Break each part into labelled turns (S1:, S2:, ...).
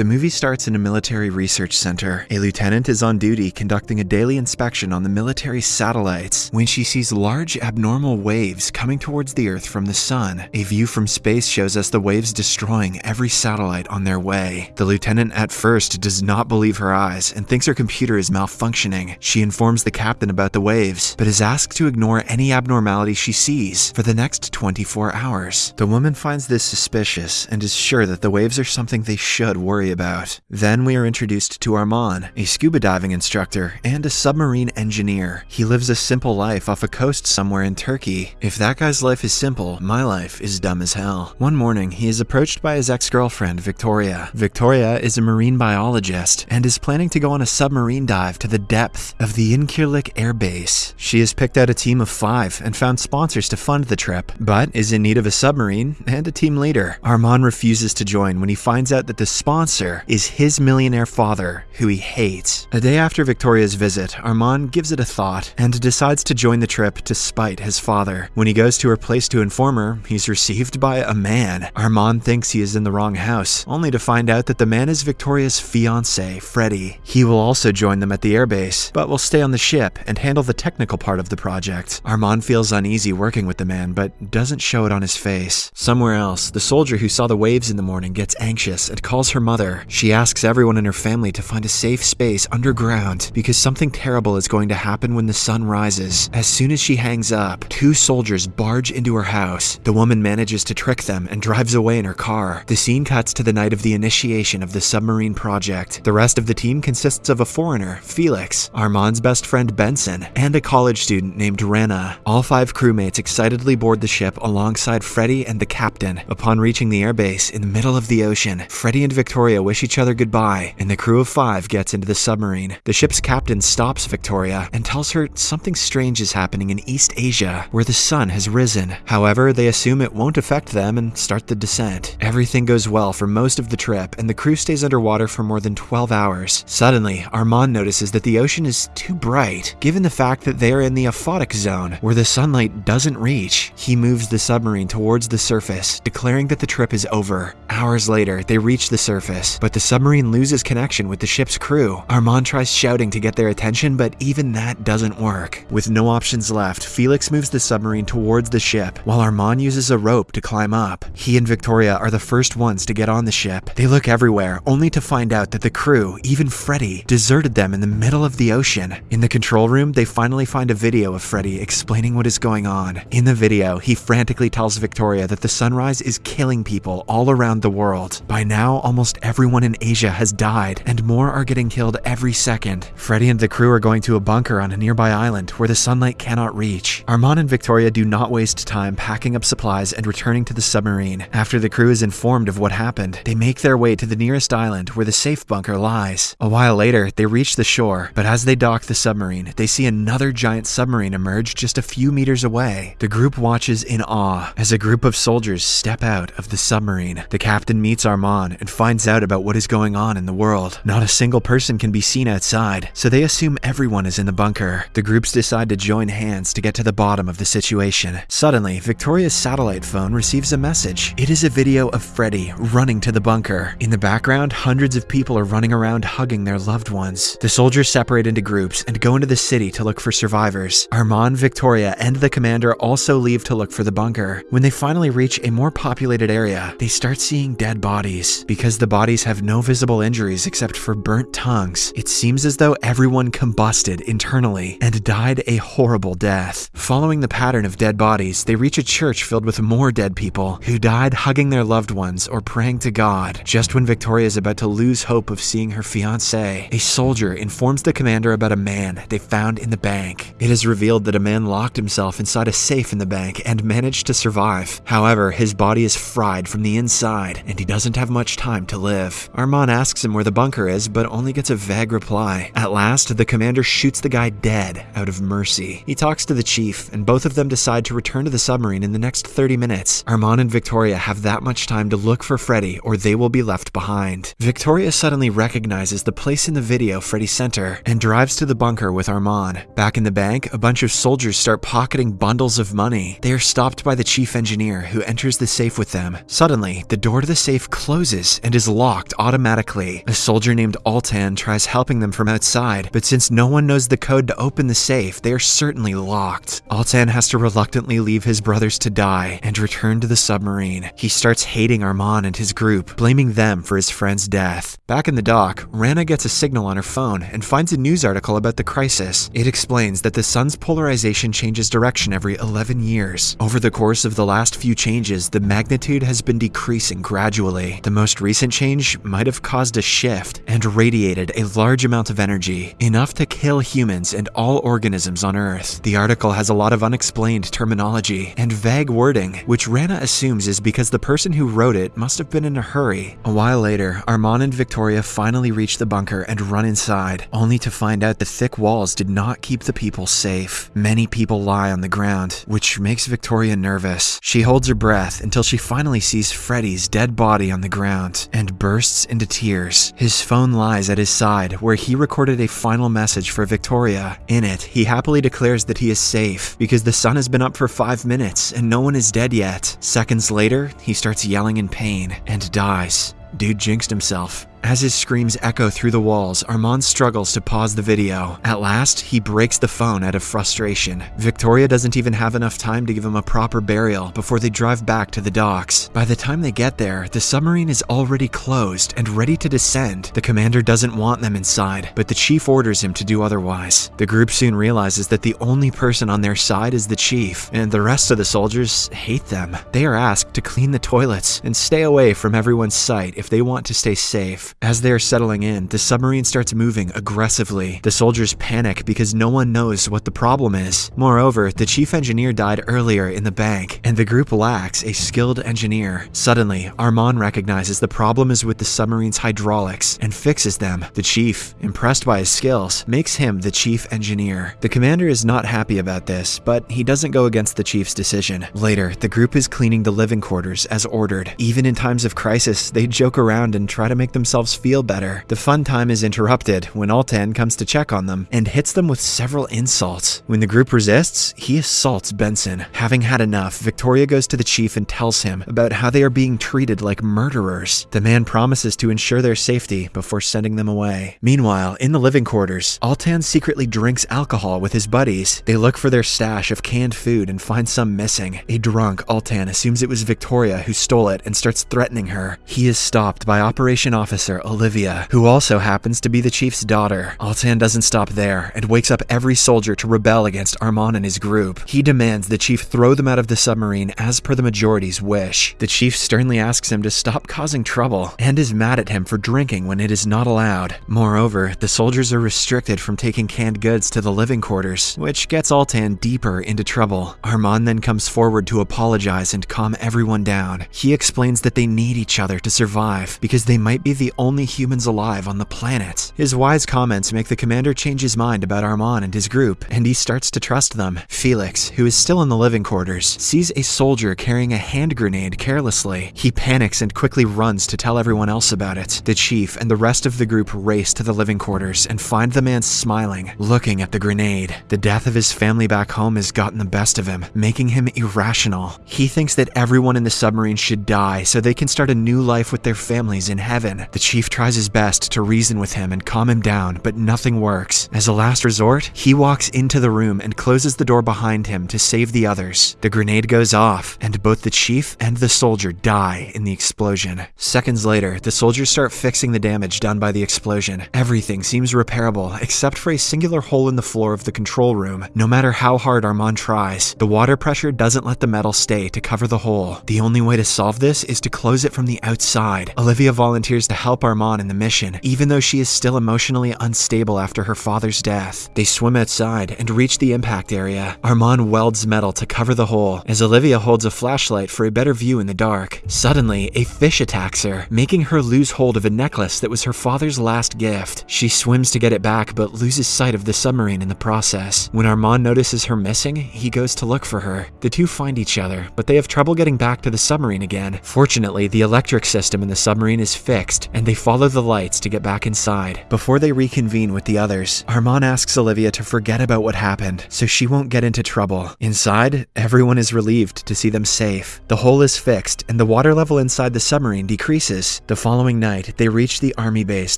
S1: The movie starts in a military research center. A lieutenant is on duty conducting a daily inspection on the military satellites when she sees large abnormal waves coming towards the Earth from the sun. A view from space shows us the waves destroying every satellite on their way. The lieutenant at first does not believe her eyes and thinks her computer is malfunctioning. She informs the captain about the waves, but is asked to ignore any abnormality she sees for the next 24 hours. The woman finds this suspicious and is sure that the waves are something they should worry about. Then we are introduced to Arman, a scuba diving instructor and a submarine engineer. He lives a simple life off a coast somewhere in Turkey. If that guy's life is simple, my life is dumb as hell. One morning, he is approached by his ex-girlfriend, Victoria. Victoria is a marine biologist and is planning to go on a submarine dive to the depth of the Incirlik Air Base. She has picked out a team of five and found sponsors to fund the trip, but is in need of a submarine and a team leader. Arman refuses to join when he finds out that the sponsor is his millionaire father, who he hates. A day after Victoria's visit, Armand gives it a thought and decides to join the trip to spite his father. When he goes to her place to inform her, he's received by a man. Armand thinks he is in the wrong house, only to find out that the man is Victoria's fiance, Freddy. He will also join them at the airbase, but will stay on the ship and handle the technical part of the project. Armand feels uneasy working with the man, but doesn't show it on his face. Somewhere else, the soldier who saw the waves in the morning gets anxious and calls her mother. She asks everyone in her family to find a safe space underground because something terrible is going to happen when the sun rises. As soon as she hangs up, two soldiers barge into her house. The woman manages to trick them and drives away in her car. The scene cuts to the night of the initiation of the submarine project. The rest of the team consists of a foreigner, Felix, Armand's best friend Benson, and a college student named Rena. All five crewmates excitedly board the ship alongside Freddy and the captain. Upon reaching the airbase in the middle of the ocean, Freddy and Victoria wish each other goodbye, and the crew of five gets into the submarine. The ship's captain stops Victoria and tells her something strange is happening in East Asia, where the sun has risen. However, they assume it won't affect them and start the descent. Everything goes well for most of the trip, and the crew stays underwater for more than 12 hours. Suddenly, Armand notices that the ocean is too bright, given the fact that they are in the aphotic zone, where the sunlight doesn't reach. He moves the submarine towards the surface, declaring that the trip is over. Hours later, they reach the surface, but the submarine loses connection with the ship's crew. Arman tries shouting to get their attention, but even that doesn't work. With no options left, Felix moves the submarine towards the ship, while Armand uses a rope to climb up. He and Victoria are the first ones to get on the ship. They look everywhere, only to find out that the crew, even Freddy, deserted them in the middle of the ocean. In the control room, they finally find a video of Freddy explaining what is going on. In the video, he frantically tells Victoria that the sunrise is killing people all around the world. By now, almost everyone in Asia has died, and more are getting killed every second. Freddy and the crew are going to a bunker on a nearby island where the sunlight cannot reach. Armand and Victoria do not waste time packing up supplies and returning to the submarine. After the crew is informed of what happened, they make their way to the nearest island where the safe bunker lies. A while later, they reach the shore, but as they dock the submarine, they see another giant submarine emerge just a few meters away. The group watches in awe as a group of soldiers step out of the submarine. The captain meets Armand and finds out about what is going on in the world. Not a single person can be seen outside, so they assume everyone is in the bunker. The groups decide to join hands to get to the bottom of the situation. Suddenly, Victoria's satellite phone receives a message. It is a video of Freddy running to the bunker. In the background, hundreds of people are running around hugging their loved ones. The soldiers separate into groups and go into the city to look for survivors. Armand, Victoria, and the commander also leave to look for the bunker. When they finally reach a more populated area, they start seeing dead bodies. Because the bodies have no visible injuries except for burnt tongues, it seems as though everyone combusted internally and died a horrible death. Following the pattern of dead bodies, they reach a church filled with more dead people who died hugging their loved ones or praying to God. Just when Victoria is about to lose hope of seeing her fiance, a soldier informs the commander about a man they found in the bank. It is revealed that a man locked himself inside a safe in the bank and managed to survive. However, his body is fried from the inside and he doesn't have much time to live. Arman asks him where the bunker is, but only gets a vague reply. At last, the commander shoots the guy dead out of mercy. He talks to the chief, and both of them decide to return to the submarine in the next 30 minutes. Arman and Victoria have that much time to look for Freddy or they will be left behind. Victoria suddenly recognizes the place in the video Freddy sent her and drives to the bunker with Armand. Back in the bank, a bunch of soldiers start pocketing bundles of money. They are stopped by the chief engineer who enters the safe with them. Suddenly, the door to the safe closes and is locked locked automatically. A soldier named Altan tries helping them from outside, but since no one knows the code to open the safe, they are certainly locked. Altan has to reluctantly leave his brothers to die and return to the submarine. He starts hating Armand and his group, blaming them for his friend's death. Back in the dock, Rana gets a signal on her phone and finds a news article about the crisis. It explains that the sun's polarization changes direction every 11 years. Over the course of the last few changes, the magnitude has been decreasing gradually. The most recent change might have caused a shift and radiated a large amount of energy, enough to kill humans and all organisms on Earth. The article has a lot of unexplained terminology and vague wording, which Rana assumes is because the person who wrote it must have been in a hurry. A while later, Armand and Victoria finally reach the bunker and run inside, only to find out the thick walls did not keep the people safe. Many people lie on the ground, which makes Victoria nervous. She holds her breath until she finally sees Freddy's dead body on the ground and bursts into tears. His phone lies at his side, where he recorded a final message for Victoria. In it, he happily declares that he is safe because the sun has been up for five minutes and no one is dead yet. Seconds later, he starts yelling in pain and dies. Dude jinxed himself. As his screams echo through the walls, Armand struggles to pause the video. At last, he breaks the phone out of frustration. Victoria doesn't even have enough time to give him a proper burial before they drive back to the docks. By the time they get there, the submarine is already closed and ready to descend. The commander doesn't want them inside, but the chief orders him to do otherwise. The group soon realizes that the only person on their side is the chief, and the rest of the soldiers hate them. They are asked to clean the toilets and stay away from everyone's sight if they want to stay safe. As they are settling in, the submarine starts moving aggressively. The soldiers panic because no one knows what the problem is. Moreover, the chief engineer died earlier in the bank, and the group lacks a skilled engineer. Suddenly, Armand recognizes the problem is with the submarine's hydraulics and fixes them. The chief, impressed by his skills, makes him the chief engineer. The commander is not happy about this, but he doesn't go against the chief's decision. Later, the group is cleaning the living quarters as ordered. Even in times of crisis, they joke around and try to make themselves feel better. The fun time is interrupted when Altan comes to check on them and hits them with several insults. When the group resists, he assaults Benson. Having had enough, Victoria goes to the chief and tells him about how they are being treated like murderers. The man promises to ensure their safety before sending them away. Meanwhile, in the living quarters, Altan secretly drinks alcohol with his buddies. They look for their stash of canned food and find some missing. A drunk Altan assumes it was Victoria who stole it and starts threatening her. He is stopped by Operation Officer Olivia, who also happens to be the chief's daughter. Altan doesn't stop there and wakes up every soldier to rebel against Armand and his group. He demands the chief throw them out of the submarine as per the majority's wish. The chief sternly asks him to stop causing trouble and is mad at him for drinking when it is not allowed. Moreover, the soldiers are restricted from taking canned goods to the living quarters, which gets Altan deeper into trouble. Armand then comes forward to apologize and calm everyone down. He explains that they need each other to survive because they might be the only humans alive on the planet. His wise comments make the commander change his mind about Armand and his group, and he starts to trust them. Felix, who is still in the living quarters, sees a soldier carrying a hand grenade carelessly. He panics and quickly runs to tell everyone else about it. The chief and the rest of the group race to the living quarters and find the man smiling, looking at the grenade. The death of his family back home has gotten the best of him, making him irrational. He thinks that everyone in the submarine should die so they can start a new life with their families in heaven. The chief tries his best to reason with him and calm him down, but nothing works. As a last resort, he walks into the room and closes the door behind him to save the others. The grenade goes off, and both the chief and the soldier die in the explosion. Seconds later, the soldiers start fixing the damage done by the explosion. Everything seems repairable, except for a singular hole in the floor of the control room. No matter how hard Armand tries, the water pressure doesn't let the metal stay to cover the hole. The only way to solve this is to close it from the outside. Olivia volunteers to help Armand in the mission, even though she is still emotionally unstable after her father's death. They swim outside and reach the impact area. Armand welds metal to cover the hole, as Olivia holds a flashlight for a better view in the dark. Suddenly, a fish attacks her, making her lose hold of a necklace that was her father's last gift. She swims to get it back, but loses sight of the submarine in the process. When Armand notices her missing, he goes to look for her. The two find each other, but they have trouble getting back to the submarine again. Fortunately, the electric system in the submarine is fixed, and they follow the lights to get back inside. Before they reconvene with the others, Armand asks Olivia to forget about what happened so she won't get into trouble. Inside, everyone is relieved to see them safe. The hole is fixed, and the water level inside the submarine decreases. The following night, they reach the army base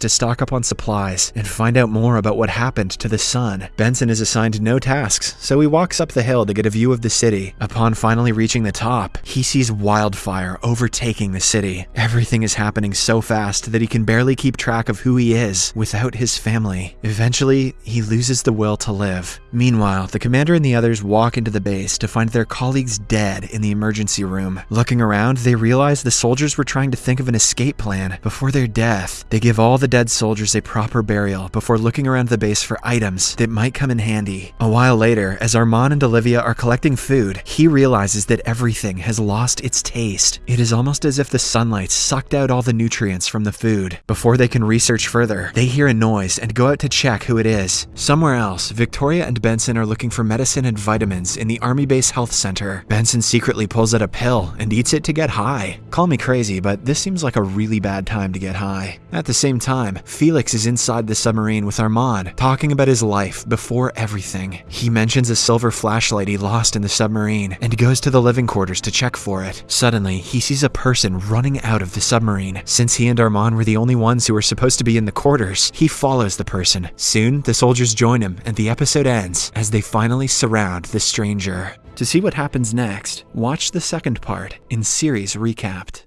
S1: to stock up on supplies and find out more about what happened to the sun. Benson is assigned no tasks, so he walks up the hill to get a view of the city. Upon finally reaching the top, he sees wildfire overtaking the city. Everything is happening so fast that he can barely keep track of who he is without his family. Eventually, he loses the will to live. Meanwhile, the commander and the others walk into the base to find their colleagues dead in the emergency room. Looking around, they realize the soldiers were trying to think of an escape plan before their death. They give all the dead soldiers a proper burial before looking around the base for items that might come in handy. A while later, as Armand and Olivia are collecting food, he realizes that everything has lost its taste. It is almost as if the sunlight sucked out all the nutrients from the food. Before they can research further, they hear a noise and go out to check who it is. Somewhere else, Victoria and Benson are looking for medicine and vitamins in the Army Base Health Center. Benson secretly pulls out a pill and eats it to get high. Call me crazy, but this seems like a really bad time to get high. At the same time, Felix is inside the submarine with Armand, talking about his life before everything. He mentions a silver flashlight he lost in the submarine and goes to the living quarters to check for it. Suddenly, he sees a person running out of the submarine. Since he and Armand were the only ones who were supposed to be in the quarters, he follows the person. Soon, the soldiers join him, and the episode ends as they finally surround the stranger. To see what happens next, watch the second part in Series Recapped.